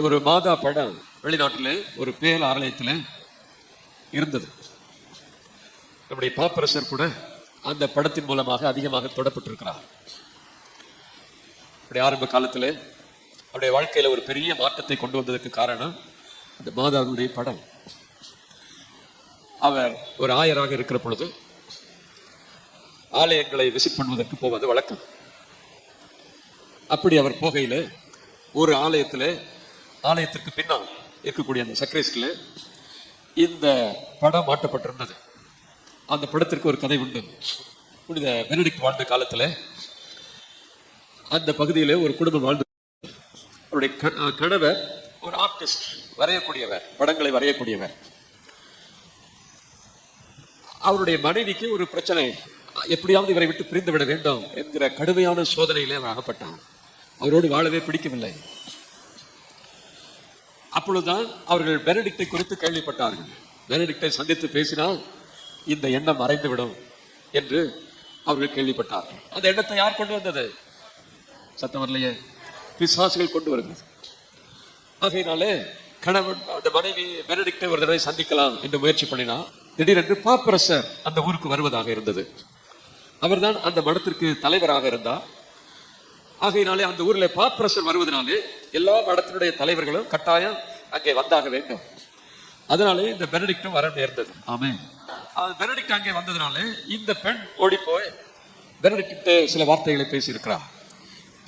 ஒரு மாதா படம் வெளிநாட்டில் ஒரு பேர் ஆலயத்தில் இருந்தது. நம்முடைய பாப்பரசர் கூட அந்த படத்தின் மூலமாக அதிகமாக தொடப்பட்டிருக்கிறார். அப்படி ஆரம்ப காலத்தில் அவருடைய வாழ்க்கையில ஒரு பெரிய மாற்றத்தை கொண்டு வந்ததற்கு காரணம் அந்த மாதாவுடைய படம். அவர் ஒரு ஆயராக இருக்கிற பொழுது ஆலயங்களை விசிட் பண்ணுவதற்கு போவது வழக்கம். அப்படி அவர் போகையில் ஒரு ஆலயத்தில் ஆலயத்திற்கு பின்னால் இருக்கக்கூடிய அந்த சக்ரேஸ்டில் இந்த படம் மாட்டப்பட்டிருந்தது அந்த படத்திற்கு ஒரு கதை உண்டு. புனித பெனடிக் வாழ்ந்த காலத்தில் அந்த பகுதியில் ஒரு குடும்பம் வாழ்ந்து அவருடைய க- கணவர் ஒரு ஆர்டிஸ்ட் வரையக்கூடியவர் படங்களை வரையக்கூடியவர். அவருடைய மனைவிக்கு ஒரு பிரச்சனை. எப்படியாவது இவரை விட்டு பிரிந்து விட வேண்டும் என்கிற கடுமையான சோதனையிலே அவர் அகப்பட்டான். அவரோடு வாழவே பிடிக்கவில்லை. அப்பொழுதுதான் அவர்கள் பெனடிக்டை குறித்து கேள்விப்பட்டார்கள். பெனடிக்டை சந்தித்து பேசினால் இந்த எண்ணம் மறைந்துவிடும் என்று அவர்கள் கேள்விப்பட்டார்கள். அந்த எண்ணத்தை யார் கொண்டு வந்தது? சத்தம் வரலையே. பிசாசுகள் கொண்டு வருகிறது. ஆகையினாலே கணவன் அந்த மனைவி பெனடிக்டை ஒரு தடவை சந்திக்கலாம் என்று முயற்சி பண்ணினா திடீரென்று பாப்பரசர் அந்த ஊருக்கு வருவதாக இருந்தது. அவர்தான் அந்த மடத்திற்கு தலைவராக இருந்தார். ஆகையினாலே அந்த ஊரில் பாப்பரசர் வருவதனாலே எல்லா மடத்தினுடைய தலைவர்களும் கட்டாயம் அங்கே வந்தாக வேண்டும். அதனாலே இந்த பெனடிக்டும் வர நேர்ந்தது. ஆமே அது பெனடிக்ட் அங்கே வந்ததுனாலே இந்த பெண் ஓடி போய் பெனடிக்ட் சில வார்த்தைகளை பேசியிருக்கிறார்.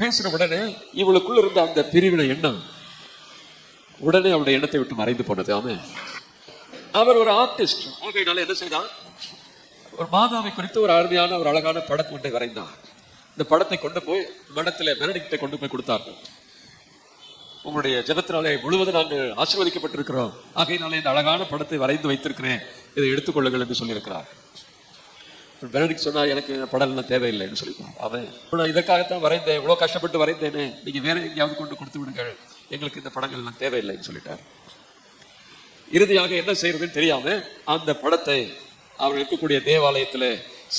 பேசின உடனே இவளுக்குள்ள இருந்த அந்த பிரிவினை எண்ணம் உடனே அவருடைய எண்ணத்தை விட்டு மறைந்து போனது. ஆமே அவர் ஒரு ஆர்டிஸ்ட் ஆகையினால என்ன செய்தார் ஒரு மாதாவை குறித்து ஒரு அருமையான ஒரு அழகான படம் ஒன்றை வரைந்தார் இந்த படத்தை கொண்டு போய் மடத்தில் பெனடிக்டை கொண்டு போய் கொடுத்தார்கள். உங்களுடைய ஜபத்தினாலே முழுவதும் நாங்கள் ஆசீர்வதிக்கப்பட்டிருக்கிறோம். ஆகையினாலே இந்த அழகான படத்தை வரைந்து வைத்திருக்கிறேன். இதை எடுத்துக்கொள்ளுங்கள் என்று சொல்லியிருக்கிறார். பெனடிக் சொன்னால் எனக்கு இந்த படம் எல்லாம் தேவையில்லைன்னு சொல்லிட்டார் அவன் நான் இதற்காகத்தான் வரைந்தேன். இவ்வளோ கஷ்டப்பட்டு வரைந்தேனே. நீங்க வேற எங்கேயாவது கொண்டு கொடுத்து விடுங்கள். எங்களுக்கு இந்த படங்கள் எல்லாம் தேவையில்லைன்னு சொல்லிட்டார். இறுதியாக என்ன செய்யறதுன்னு தெரியாம அந்த படத்தை அவர் இருக்கக்கூடிய தேவாலயத்துல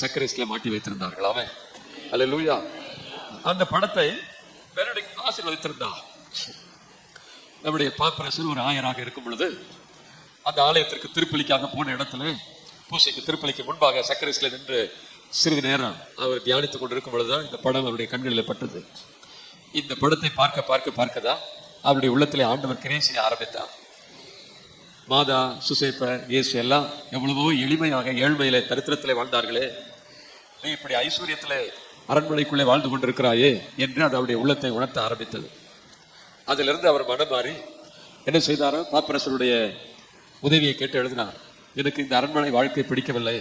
சக்கரஸ்ல மாட்டி வைத்திருந்தார்கள். அவன் அல்ல அந்த படத்தை பெனடிக் ஆசீர்வதித்திருந்தான் நம்முடைய பாப்பரசர் ஒரு ஆயராக இருக்கும் பொழுது அந்த ஆலயத்திற்கு திருப்பலிக்காக போன இடத்துல பூசைக்கு திருப்பலிக்கு முன்பாக சக்கரஸ்ல நின்று சிறிது நேரம் அவர் தியானித்துக் கொண்டிருக்கும் பொழுதுதான் இந்த படம் அவருடைய கண்களில் பட்டது. இந்த படத்தை பார்க்க பார்க்க பார்க்கதான் அவருடைய உள்ளத்திலே ஆண்டவர் கிரியை செய்ய ஆரம்பித்தார். மாதா சுசேப்ப இயேசு எல்லாம் எவ்வளவோ எளிமையாக ஏழ்மையிலே தரித்திரத்திலே வாழ்ந்தார்களே. நீ இப்படி ஐஸ்வர்யத்திலே அரண்மனைக்குள்ளே வாழ்ந்து கொண்டிருக்கிறாயே என்று அது அவருடைய உள்ளத்தை உணர்த்த ஆரம்பித்தது. அதிலிருந்து அவர் மனம் மாறி என்ன செய்தாரோ பாப்பரசருடைய உதவியை கேட்டு எழுதினார். எனக்கு இந்த அரண்மனை வாழ்க்கை பிடிக்கவில்லை.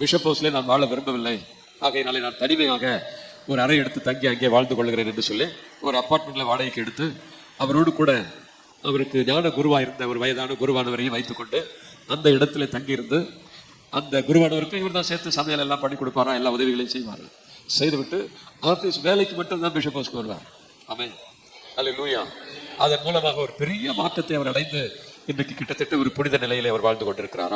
பிஷப் ஹவுஸ்ல நான் வாழ விரும்பவில்லை. ஆகையினாலே நான் தனிமையாக ஒரு அறை எடுத்து தங்கி அங்கே வாழ்ந்து கொள்கிறேன் என்று சொல்லி ஒரு அப்பார்ட்மெண்ட்ல வாடகைக்கு எடுத்து அவரோடு கூட அவருக்கு ஞான குருவாக இருந்த ஒரு வயதான குருவானவரையும் வைத்துக்கொண்டு அந்த இடத்துல தங்கியிருந்து அந்த குருவானவருக்கும் இவர் தான் சேர்த்து சமையல் எல்லாம் பண்ணி கொடுப்பாரா எல்லா உதவிகளையும் செய்வார். செய்துவிட்டு ஆஃபீஸ் வேலைக்கு மட்டும் தான் பிஷப் ஹவுஸ்க்கு வருவார். அல்ல அல்லேலூயா அதன் மூலமாக ஒரு பெரிய மாற்றத்தை அவர் அடைந்து இன்றைக்கு கிட்டத்தட்ட ஒரு புனித நிலையிலே அவர் வாழ்ந்து கொண்டிருக்கிறாராம்.